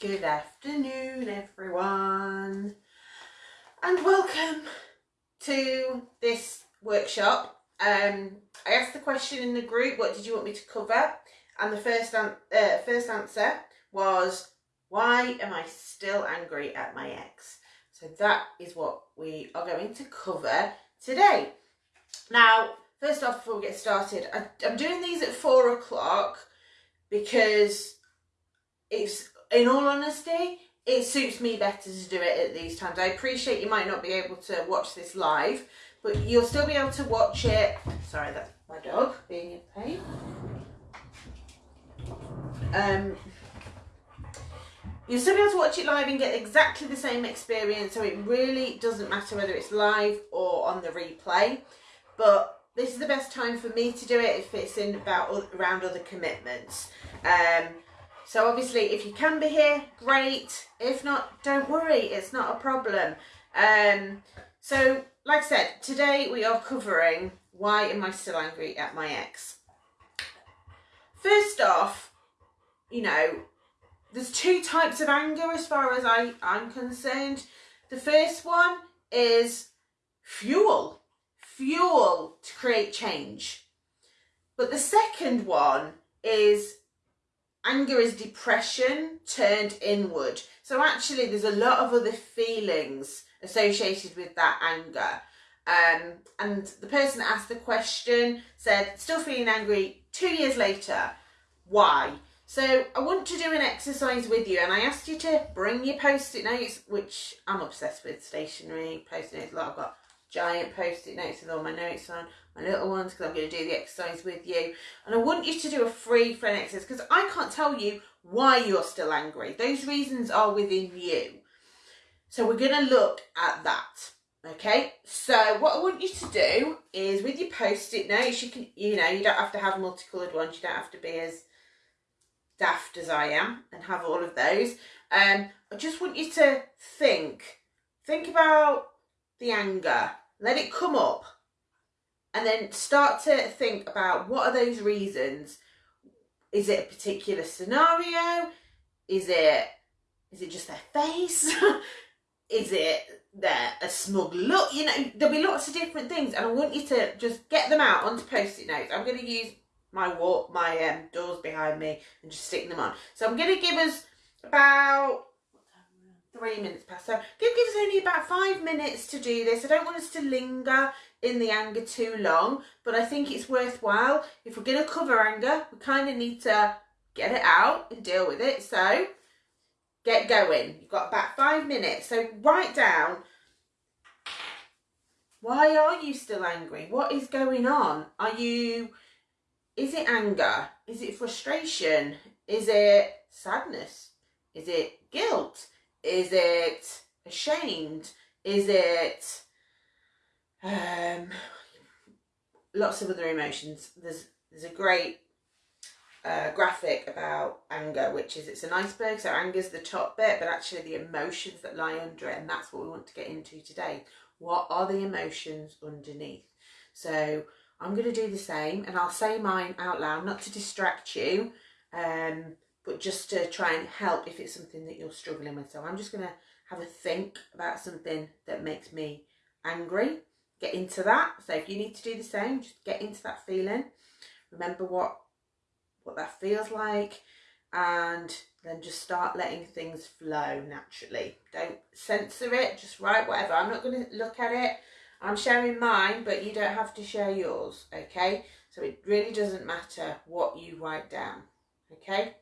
Good afternoon, everyone, and welcome to this workshop. Um, I asked the question in the group, "What did you want me to cover?" And the first an- uh, first answer was, "Why am I still angry at my ex?" So that is what we are going to cover today. Now, first off, before we get started, I, I'm doing these at four o'clock because it's in all honesty, it suits me better to do it at these times. I appreciate you might not be able to watch this live, but you'll still be able to watch it. Sorry, that's my dog being in pain. Um, you'll still be able to watch it live and get exactly the same experience. So it really doesn't matter whether it's live or on the replay. But this is the best time for me to do it if it's in about around other commitments. Um, so obviously, if you can be here, great. If not, don't worry, it's not a problem. Um, so, like I said, today we are covering why am I still angry at my ex. First off, you know, there's two types of anger as far as I, I'm concerned. The first one is fuel, fuel to create change. But the second one is anger is depression turned inward. So actually, there's a lot of other feelings associated with that anger. Um, and the person that asked the question said, still feeling angry two years later. Why? So I want to do an exercise with you, and I asked you to bring your post-it notes, which I'm obsessed with, stationery, post-it notes. I've got giant post-it notes with all my notes on my little ones because I'm going to do the exercise with you. And I want you to do a free friend exercise because I can't tell you why you're still angry. Those reasons are within you. So we're going to look at that. Okay, so what I want you to do is with your post-it notes, you can, you know, you don't have to have multicoloured ones. You don't have to be as daft as I am and have all of those. Um, I just want you to think, think about the anger, let it come up and then start to think about what are those reasons. Is it a particular scenario? Is it is it just their face? Is it their a smug look? You know there'll be lots of different things and i want you to just get them out onto post-it notes. I'm going to use my wall my um, doors behind me and just stick them on. So i'm going to give us about three minutes past so give, give us only about five minutes to do this. I don't want us to linger in the anger too long, but I think it's worthwhile. If we're going to cover anger, we kind of need to get it out and deal with it. So get going. You've got about five minutes. So write down why are you still angry? What is going on? Are you, is it anger? Is it frustration? Is it sadness? Is it guilt? Is it ashamed? Is it um, lots of other emotions. There's there's a great uh, graphic about anger, which is it's an iceberg. So anger's the top bit, but actually the emotions that lie under it, and that's what we want to get into today. What are the emotions underneath? So I'm going to do the same, and I'll say mine out loud, not to distract you, um, but just to try and help if it's something that you're struggling with. So I'm just going to have a think about something that makes me angry get into that. So if you need to do the same, just get into that feeling. Remember what what that feels like and then just start letting things flow naturally. Don't censor it, just write whatever. I'm not going to look at it. I'm sharing mine, but you don't have to share yours, okay? So it really doesn't matter what you write down, okay?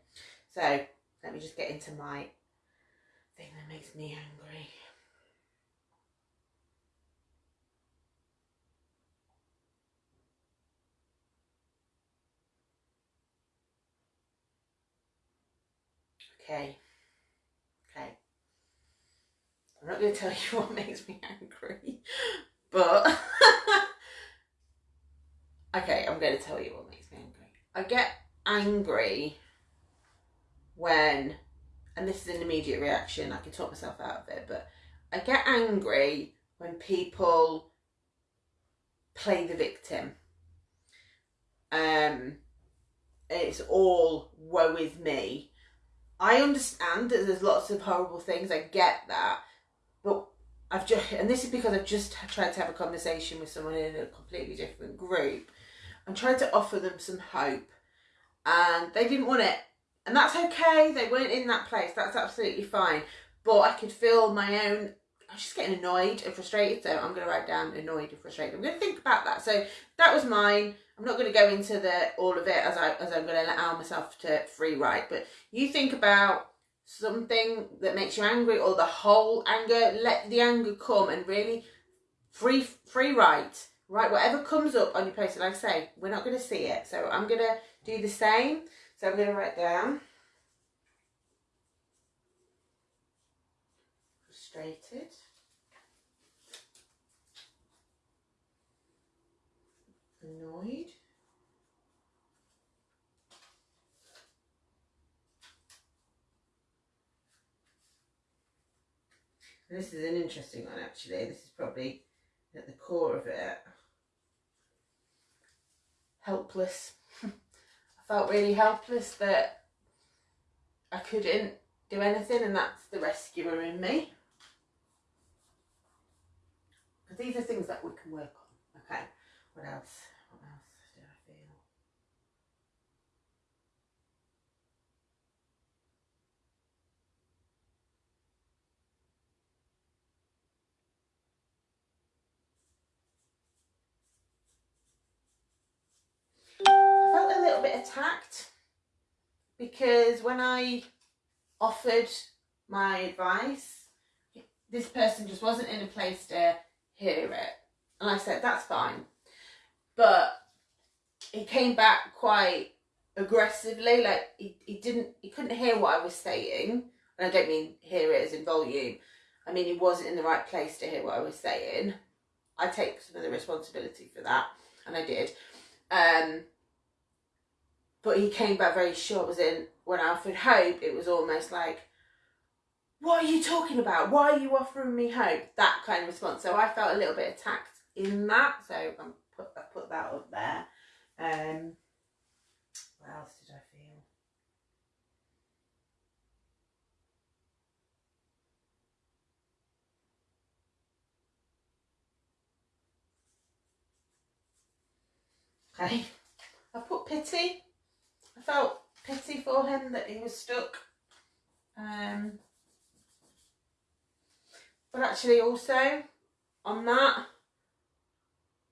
So let me just get into my thing that makes me angry. Okay. Okay. I'm not going to tell you what makes me angry, but okay, I'm going to tell you what makes me angry. I get angry when, and this is an immediate reaction, I can talk myself out of it, but I get angry when people play the victim. Um, it's all woe is me I understand that there's lots of horrible things. I get that, but I've just and this is because I've just tried to have a conversation with someone in a completely different group. I'm trying to offer them some hope, and they didn't want it, and that's okay. They weren't in that place. That's absolutely fine. But I could feel my own. I was just getting annoyed and frustrated. So I'm going to write down annoyed and frustrated. I'm going to think about that. So that was mine. I'm not going to go into the all of it as I as I'm going to allow myself to free write. But you think about something that makes you angry or the whole anger. Let the anger come and really free free write. Write whatever comes up on your post. Like I say, we're not going to see it. So I'm going to do the same. So I'm going to write down. Frustrated. Annoyed. This is an interesting one actually. This is probably at the core of it. Helpless. I felt really helpless that I couldn't do anything and that's the rescuer in me. Because these are things that we can work on. Okay, what else? Attacked because when I offered my advice, this person just wasn't in a place to hear it. And I said, that's fine. But he came back quite aggressively, like he, he didn't, he couldn't hear what I was saying. And I don't mean hear it as in volume. I mean, he wasn't in the right place to hear what I was saying. I take some of the responsibility for that, and I did. Um, but he came back very short. Was in when I offered hope, it was almost like, "What are you talking about? Why are you offering me hope?" That kind of response. So I felt a little bit attacked in that. So I put I put that up there. Um, what else did I feel? Okay, I put pity felt pity for him that he was stuck. Um, but actually also on that,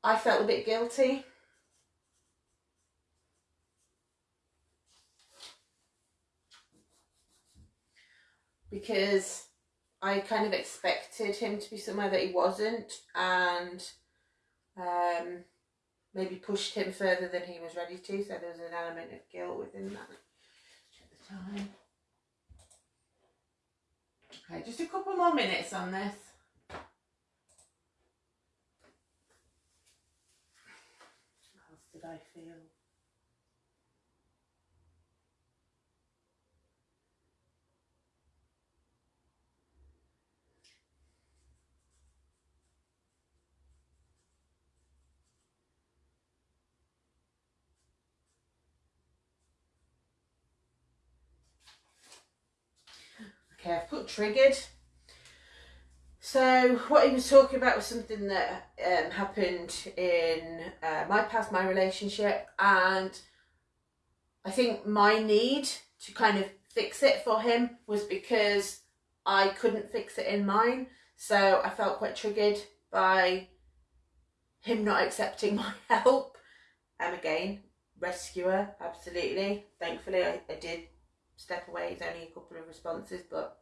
I felt a bit guilty. Because I kind of expected him to be somewhere that he wasn't and um, maybe pushed him further than he was ready to. So there was an element of guilt within that at the time. Okay, just a couple more minutes on this. What else did I feel? Okay, triggered. So what he was talking about was something that um, happened in uh, my past, my relationship, and I think my need to kind of fix it for him was because I couldn't fix it in mine. So I felt quite triggered by him not accepting my help. And again, rescuer, absolutely. Thankfully, I, I did step away. It's only a couple of responses, but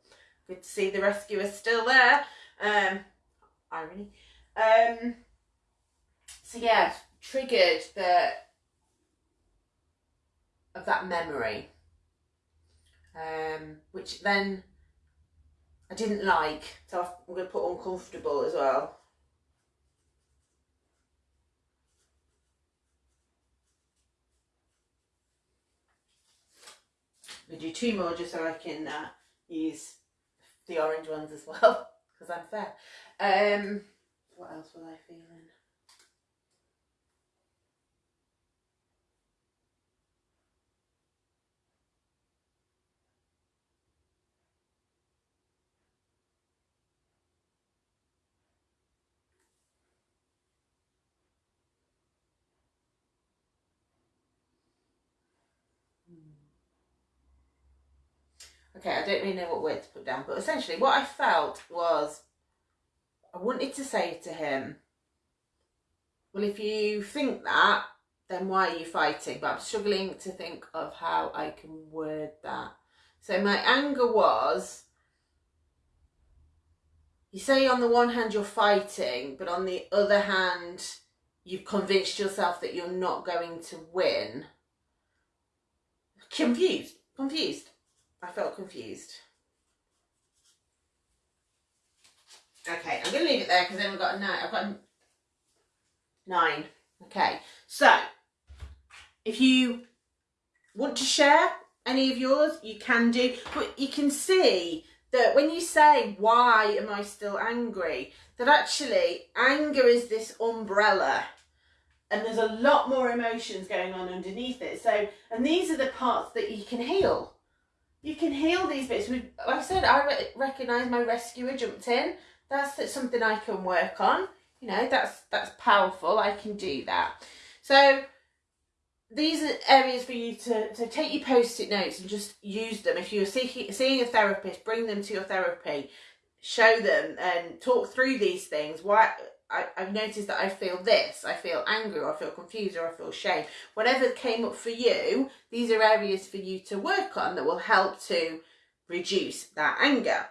good to see the rescuer still there. Um, irony. Um, so yeah, triggered the of that memory, um, which then I didn't like. So I'm going to put uncomfortable as well. We do two more just so I can uh, use the orange ones as well because I'm fair. Um, what else was I feeling? Hmm. Okay, I don't really know what word to put down, but essentially what I felt was I wanted to say to him, well, if you think that, then why are you fighting? But I'm struggling to think of how I can word that. So my anger was, you say on the one hand you're fighting, but on the other hand, you've convinced yourself that you're not going to win. Confused, confused. I felt confused. Okay, I'm going to leave it there because then we've got a nine. I've got nine. Okay, so if you want to share any of yours, you can do. But you can see that when you say, why am I still angry? That actually anger is this umbrella and there's a lot more emotions going on underneath it. So, and these are the parts that you can heal. You can heal these bits. We, Like I said, I re recognise my rescuer jumped in. That's something I can work on. You know, that's that's powerful. I can do that. So these are areas for you to, to take your post-it notes and just use them. If you're seeking, seeing a therapist, bring them to your therapy, show them and talk through these things. Why I, I've noticed that I feel this, I feel angry, or I feel confused, or I feel shame. Whatever came up for you, these are areas for you to work on that will help to reduce that anger.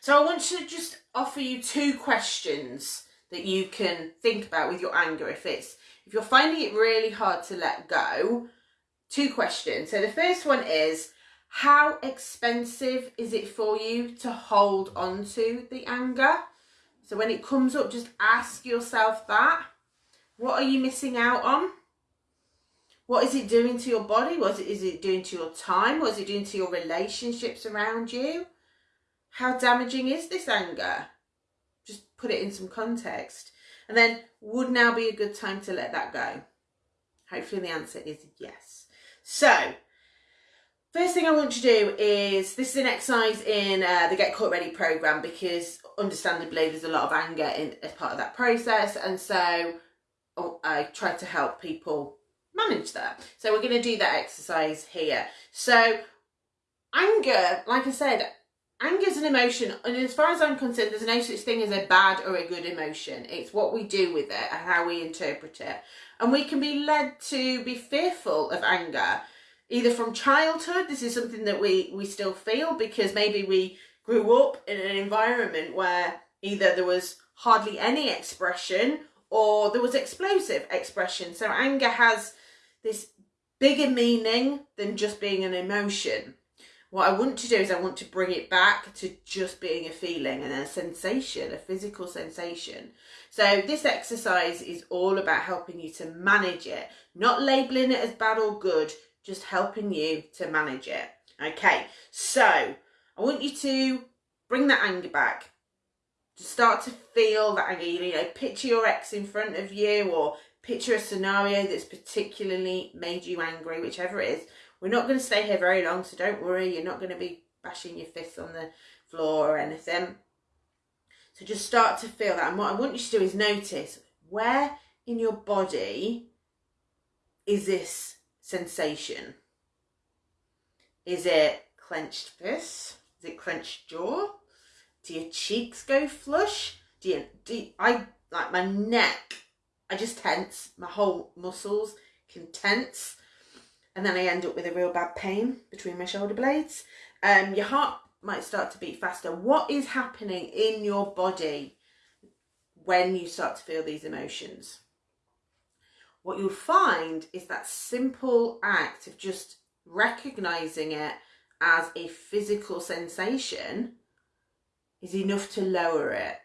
So I want to just offer you two questions that you can think about with your anger if it's if you're finding it really hard to let go, two questions. So the first one is, how expensive is it for you to hold on to the anger? So when it comes up, just ask yourself that. What are you missing out on? What is it doing to your body? What is it, doing to your time? What is it doing to your relationships around you? How damaging is this anger? Just put it in some context. And then, would now be a good time to let that go? Hopefully the answer is yes. So, first thing I want to do is, this is an exercise in uh, the Get Caught Ready program because understandably there's a lot of anger in, as part of that process. And so oh, I try to help people manage that. So we're going to do that exercise here. So anger, like I said, anger is an emotion and as far as i'm concerned there's no such thing as a bad or a good emotion it's what we do with it and how we interpret it and we can be led to be fearful of anger either from childhood this is something that we we still feel because maybe we grew up in an environment where either there was hardly any expression or there was explosive expression so anger has this bigger meaning than just being an emotion what I want to do is I want to bring it back to just being a feeling and a sensation, a physical sensation. So this exercise is all about helping you to manage it, not labeling it as bad or good, just helping you to manage it. Okay, so I want you to bring that anger back. To start to feel that anger, you know, picture your ex in front of you or picture a scenario that's particularly made you angry, whichever it is we're not going to stay here very long, so don't worry. You're not going to be bashing your fists on the floor or anything. So just start to feel that. And what I want you to do is notice where in your body is this sensation? Is it clenched fists? Is it clenched jaw? Do your cheeks go flush? Do you, do I, like my neck, I just tense, my whole muscles can tense and then I end up with a real bad pain between my shoulder blades. Um, your heart might start to beat faster. What is happening in your body when you start to feel these emotions? What you'll find is that simple act of just recognizing it as a physical sensation is enough to lower it.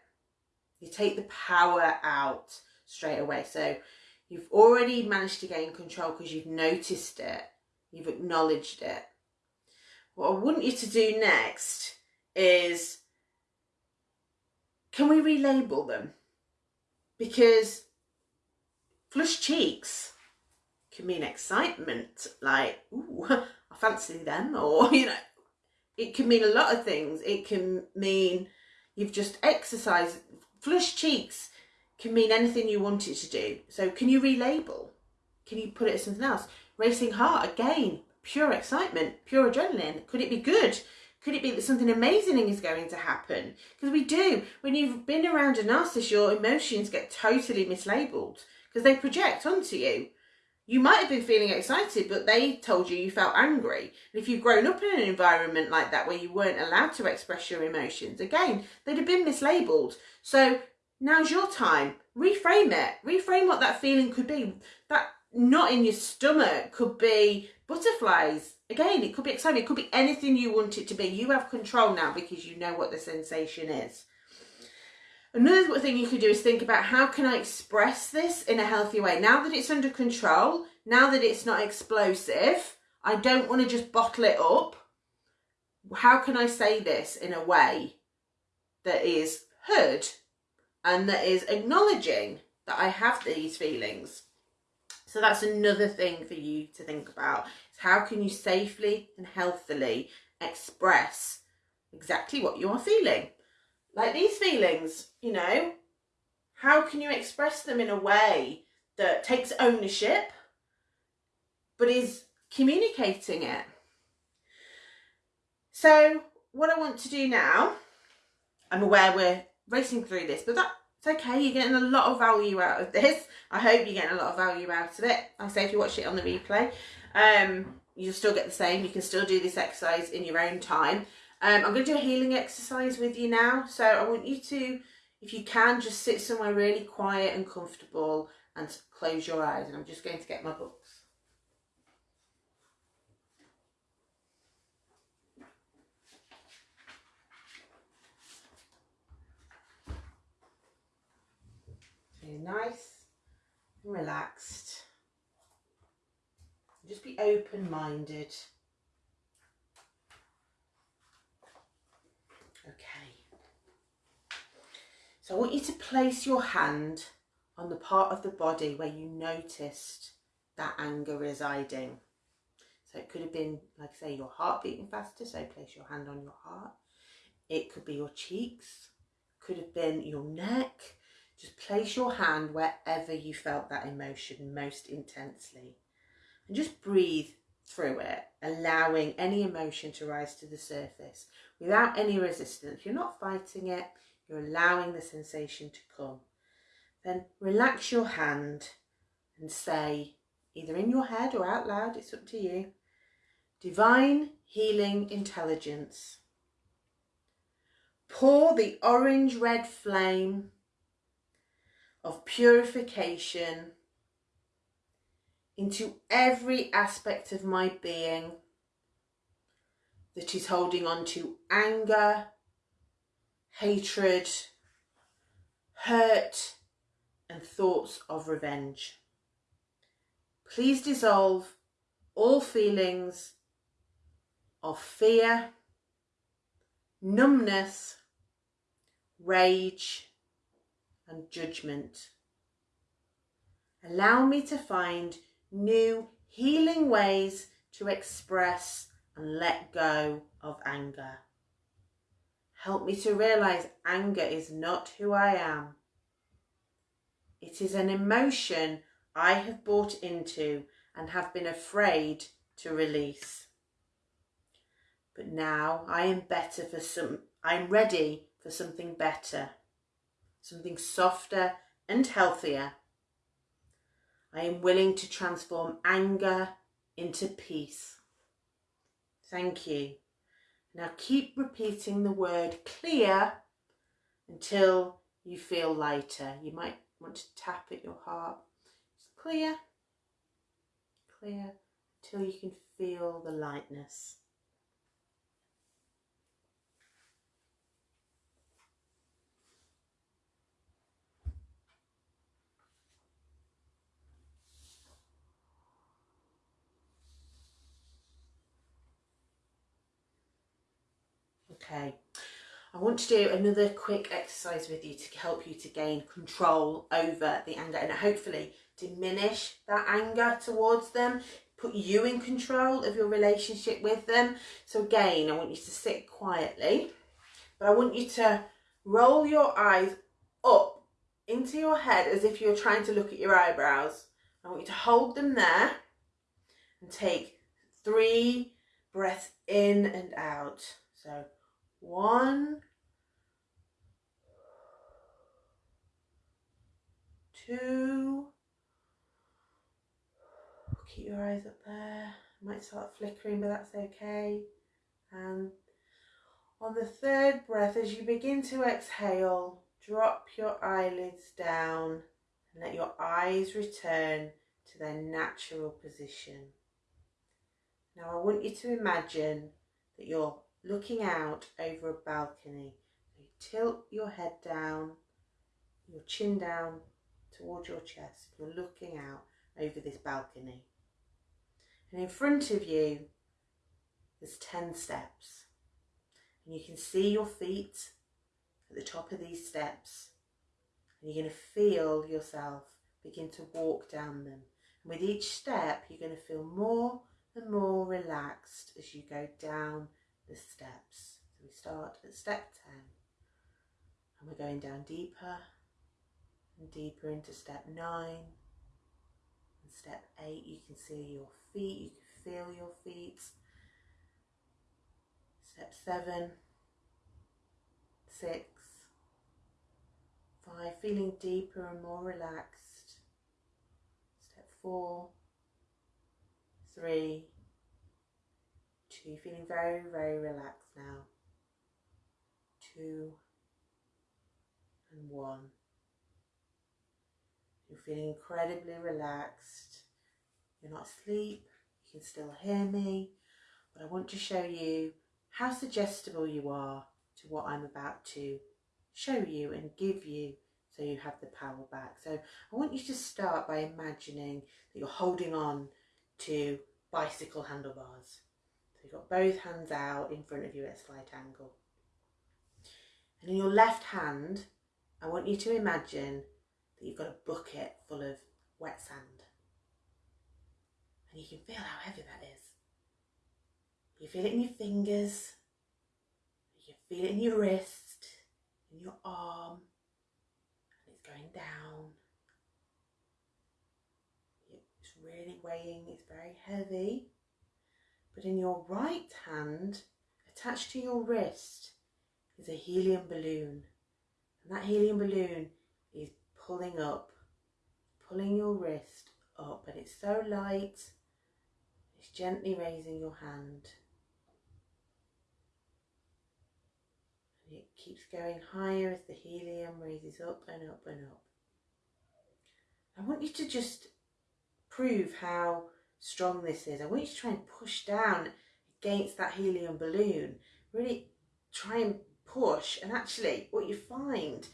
You take the power out straight away. So You've already managed to gain control because you've noticed it. You've acknowledged it. What I want you to do next is, can we relabel them? Because flushed cheeks can mean excitement, like, ooh, I fancy them, or, you know, it can mean a lot of things. It can mean you've just exercised. Flushed cheeks can mean anything you want it to do. So can you relabel? Can you put it as something else? Racing heart, again, pure excitement, pure adrenaline? Could it be good? Could it be that something amazing is going to happen? Because we do. When you've been around a narcissist, your emotions get totally mislabeled because they project onto you. You might have been feeling excited, but they told you you felt angry. And if you've grown up in an environment like that where you weren't allowed to express your emotions, again, they'd have been mislabeled. So now's your time. Reframe it. Reframe what that feeling could be. That knot in your stomach could be butterflies. Again, it could be excitement. It could be anything you want it to be. You have control now because you know what the sensation is. Another thing you could do is think about how can I express this in a healthy way? Now that it's under control, now that it's not explosive, I don't want to just bottle it up. How can I say this in a way that is heard and that is acknowledging that I have these feelings? So that's another thing for you to think about. Is how can you safely and healthily express exactly what you are feeling? Like these feelings, you know, how can you express them in a way that takes ownership but is communicating it? So, what I want to do now, I'm aware we're racing through this, but that's okay. You're getting a lot of value out of this. I hope you're getting a lot of value out of it. I say if you watch it on the replay, um, you'll still get the same. You can still do this exercise in your own time. Um, I'm going to do a healing exercise with you now. So I want you to, if you can, just sit somewhere really quiet and comfortable and close your eyes. And I'm just going to get my books. You're nice and relaxed. Just be open-minded. So I want you to place your hand on the part of the body where you noticed that anger residing. So it could have been, like I say, your heart beating faster, so place your hand on your heart. It could be your cheeks, could have been your neck. Just place your hand wherever you felt that emotion most intensely. And just breathe through it, allowing any emotion to rise to the surface without any resistance. You're not fighting it, you're allowing the sensation to come. Then relax your hand and say, either in your head or out loud, it's up to you, Divine Healing Intelligence. Pour the orange red flame of purification into every aspect of my being that is holding on to anger, hatred, hurt, and thoughts of revenge. Please dissolve all feelings of fear, numbness, rage, and judgment. Allow me to find new healing ways to express and let go of anger. Help me to realize anger is not who I am. It is an emotion I have bought into and have been afraid to release. But now I am better for some, I'm ready for something better, something softer and healthier. I am willing to transform anger into peace. Thank you. Now keep repeating the word clear until you feel lighter. You might want to tap at your heart. It's clear, clear, until you can feel the lightness. Okay, I want to do another quick exercise with you to help you to gain control over the anger and hopefully diminish that anger towards them, put you in control of your relationship with them. So again, I want you to sit quietly, but I want you to roll your eyes up into your head as if you're trying to look at your eyebrows. I want you to hold them there and take three breaths in and out. So one, two, keep your eyes up there. Might start flickering, but that's okay. And on the third breath, as you begin to exhale, drop your eyelids down and let your eyes return to their natural position. Now, I want you to imagine that you're looking out over a balcony. So you tilt your head down, your chin down towards your chest. You're looking out over this balcony. And in front of you, there's 10 steps. And you can see your feet at the top of these steps. And you're going to feel yourself begin to walk down them. And with each step, you're going to feel more and more relaxed as you go down the steps. So we start at step 10 and we're going down deeper and deeper into step 9 and step 8 you can see your feet, you can feel your feet. Step 7, 6, 5, feeling deeper and more relaxed. Step 4, three, two, feeling very, very relaxed now. Two and one. You're feeling incredibly relaxed. You're not asleep. You can still hear me. But I want to show you how suggestible you are to what I'm about to show you and give you so you have the power back. So I want you to start by imagining that you're holding on to bicycle handlebars. So you've got both hands out in front of you at a slight angle. And in your left hand, I want you to imagine that you've got a bucket full of wet sand. And you can feel how heavy that is. You feel it in your fingers, you feel it in your wrist, in your arm, and it's going down It's really weighing, it's very heavy. But in your right hand, attached to your wrist, is a helium balloon. And that helium balloon is pulling up, pulling your wrist up. And it's so light, it's gently raising your hand. And it keeps going higher as the helium raises up and up and up. I want you to just prove how strong this is. I want you to try and push down against that helium balloon. Really try and push. And actually, what you find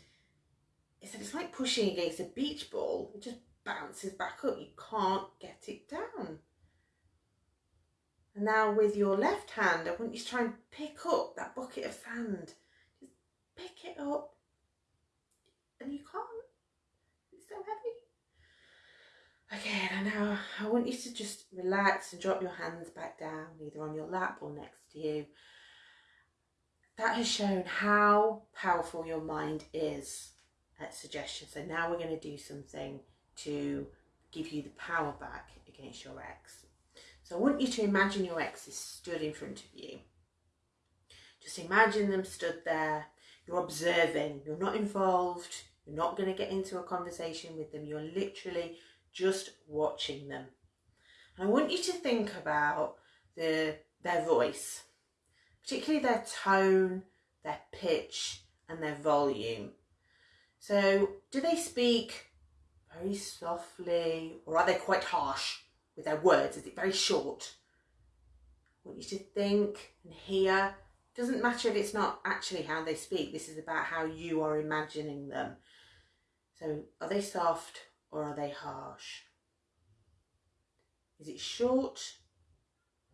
is that it's like pushing against a beach ball. It just bounces back up. You can't get it down. And now with your left hand, I want you to try and pick up that bucket of sand. Just pick it up. And you can't. It's so heavy. Okay, and now I want you to just relax and drop your hands back down, either on your lap or next to you. That has shown how powerful your mind is at suggestion. So now we're going to do something to give you the power back against your ex. So I want you to imagine your ex is stood in front of you. Just imagine them stood there. You're observing. You're not involved. You're not going to get into a conversation with them. You're literally just watching them. And I want you to think about the, their voice, particularly their tone, their pitch, and their volume. So, do they speak very softly, or are they quite harsh with their words? Is it very short? I want you to think and hear. Doesn't matter if it's not actually how they speak, this is about how you are imagining them. So, are they soft or are they harsh? Is it short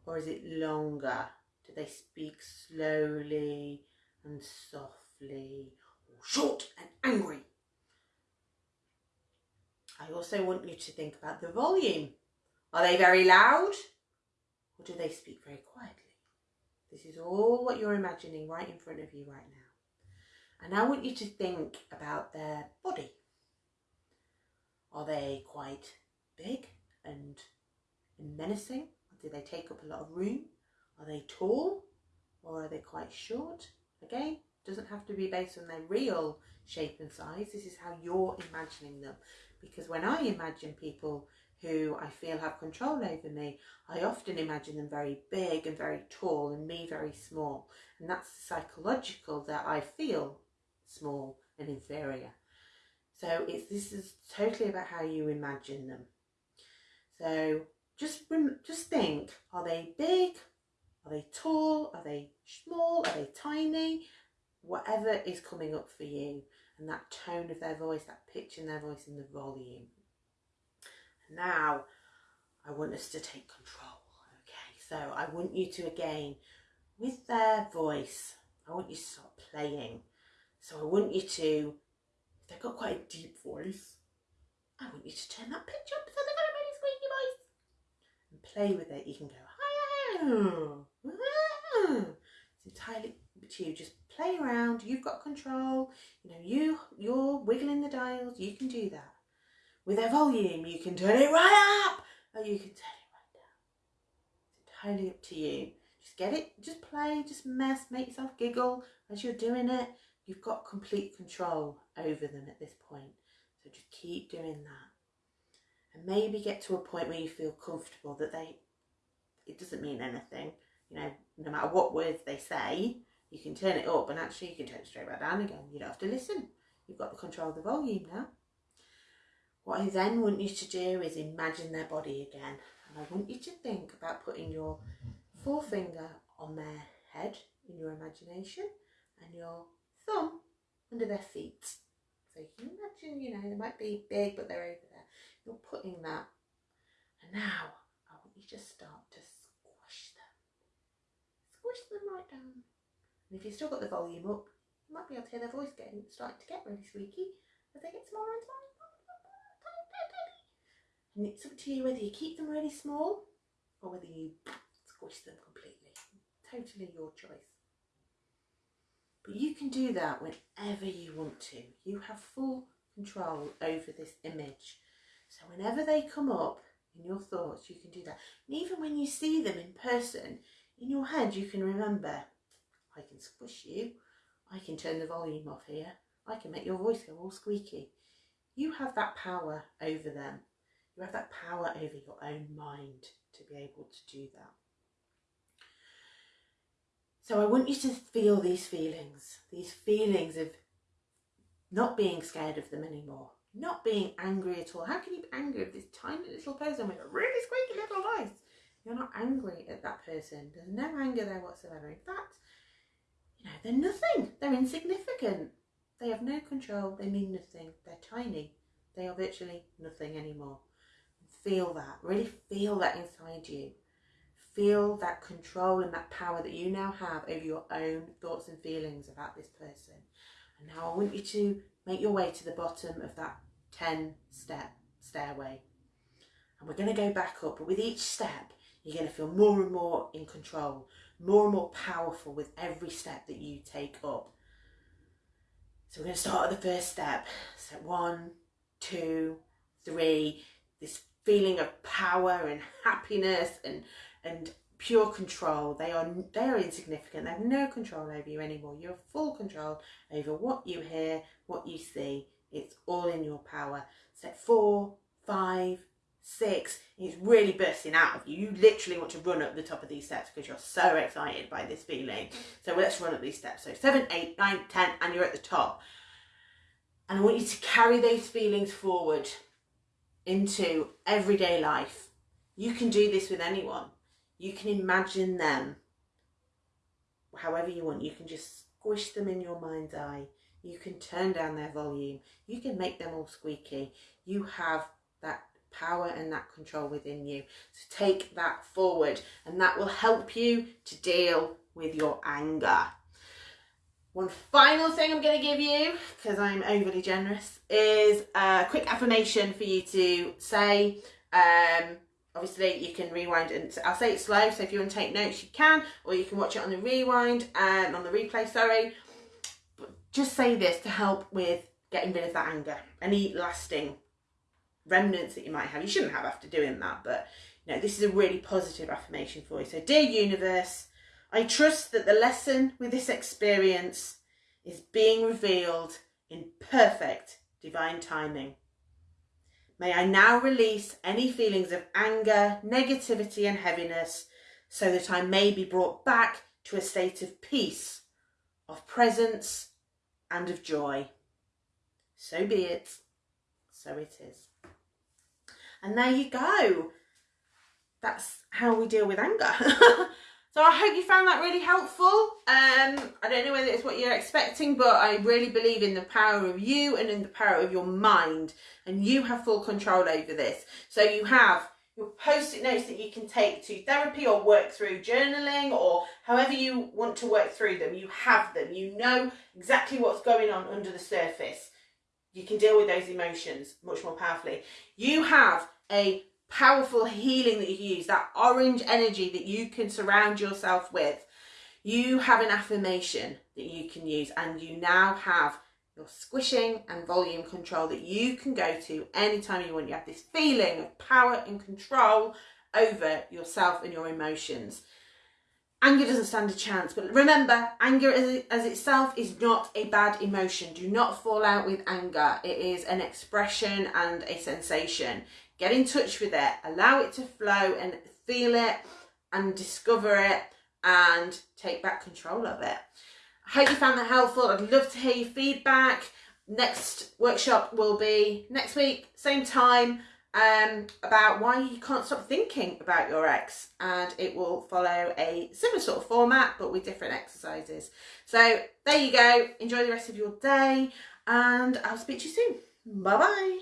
or is it longer? Do they speak slowly and softly or short and angry? I also want you to think about the volume. Are they very loud or do they speak very quietly? This is all what you're imagining right in front of you right now. And I want you to think about their body. Are they quite big and, menacing? Do they take up a lot of room? Are they tall or are they quite short? Again, doesn't have to be based on their real shape and size. This is how you're imagining them. Because when I imagine people who I feel have control over me, I often imagine them very big and very tall and me very small. And that's psychological that I feel small and inferior. So it's this is totally about how you imagine them. So just just think: Are they big? Are they tall? Are they small? Are they tiny? Whatever is coming up for you, and that tone of their voice, that pitch in their voice, and the volume. Now, I want us to take control. Okay, so I want you to again, with their voice, I want you to start playing. So I want you to, they've got quite a deep voice, I want you to turn that pitch up so they've got a really squeaky voice. And play with it. You can go, hi, it's entirely up to you. Just play around. You've got control. You know, you you're wiggling the dials. You can do that. With their volume, you can turn it right up, or you can turn it right down. It's entirely up to you. Just get it. Just play. Just mess. Make yourself giggle as you're doing it. You've got complete control over them at this point. So just keep doing that. And maybe get to a point where you feel comfortable that they, it doesn't mean anything. You know, no matter what words they say, you can turn it up and actually you can turn it straight back down again. You don't have to listen. You've got the control of the volume now. What I then want you to do is imagine their body again. And I want you to think about putting your forefinger on their head in your imagination and your thumb under their feet. So you imagine, you know, they might be big, but they're over there. You're putting that. And now I want you to start to squish them. Squish them right down. And if you've still got the volume up, you might be able to hear their voice getting starting to get really squeaky as they get smaller and smaller. And it's up to you whether you keep them really small or whether you squish them completely. Totally your choice. But you can do that whenever you want to. You have full control over this image. So whenever they come up in your thoughts, you can do that. And even when you see them in person, in your head, you can remember, I can squish you. I can turn the volume off here. I can make your voice go all squeaky. You have that power over them. You have that power over your own mind to be able to do that. So I want you to feel these feelings, these feelings of not being scared of them anymore, not being angry at all. How can you be angry at this tiny little person with a really squeaky little voice? You're not angry at that person. There's no anger there whatsoever. In fact, you know, they're nothing. They're insignificant. They have no control. They mean nothing. They're tiny. They are virtually nothing anymore. Feel that. Really feel that inside you feel that control and that power that you now have over your own thoughts and feelings about this person. And now I want you to make your way to the bottom of that 10 step stairway. And we're going to go back up, but with each step, you're going to feel more and more in control, more and more powerful with every step that you take up. So we're going to start at the first step. Step one, two, three. This feeling of power and happiness and and pure control. They are they are insignificant. They have no control over you anymore. You have full control over what you hear, what you see. It's all in your power. Step four, five, six. It's really bursting out of you. You literally want to run up the top of these steps because you're so excited by this feeling. So let's run up these steps. So seven, eight, nine, ten, and you're at the top. And I want you to carry those feelings forward into everyday life. You can do this with anyone. You can imagine them however you want. You can just squish them in your mind's eye. You can turn down their volume. You can make them all squeaky. You have that power and that control within you. So take that forward and that will help you to deal with your anger. One final thing I'm going to give you, because I'm overly generous, is a quick affirmation for you to say. Um, obviously you can rewind and I'll say it slow so if you want to take notes you can or you can watch it on the rewind and on the replay sorry but just say this to help with getting rid of that anger any lasting remnants that you might have you shouldn't have after doing that but You know, this is a really positive affirmation for you. So, dear universe, I trust that the lesson with this experience is being revealed in perfect divine timing. May I now release any feelings of anger, negativity, and heaviness so that I may be brought back to a state of peace, of presence, and of joy. So be it. So it is. And there you go. That's how we deal with anger. So I hope you found that really helpful. Um, I don't know whether it's what you're expecting, but I really believe in the power of you and in the power of your mind. And you have full control over this. So you have your post-it notes that you can take to therapy or work through journaling or however you want to work through them. You have them. You know exactly what's going on under the surface. You can deal with those emotions much more powerfully. You have a powerful healing that you use, that orange energy that you can surround yourself with. You have an affirmation that you can use, and you now have your squishing and volume control that you can go to anytime you want. You have this feeling of power and control over yourself and your emotions. Anger doesn't stand a chance, but remember, anger as, as itself is not a bad emotion. Do not fall out with anger. It is an expression and a sensation. Get in touch with it, allow it to flow and feel it and discover it and take back control of it. I hope you found that helpful. I'd love to hear your feedback. Next workshop will be next week, same time, um, about why you can't stop thinking about your ex. And it will follow a similar sort of format, but with different exercises. So there you go. Enjoy the rest of your day, and I'll speak to you soon. Bye bye.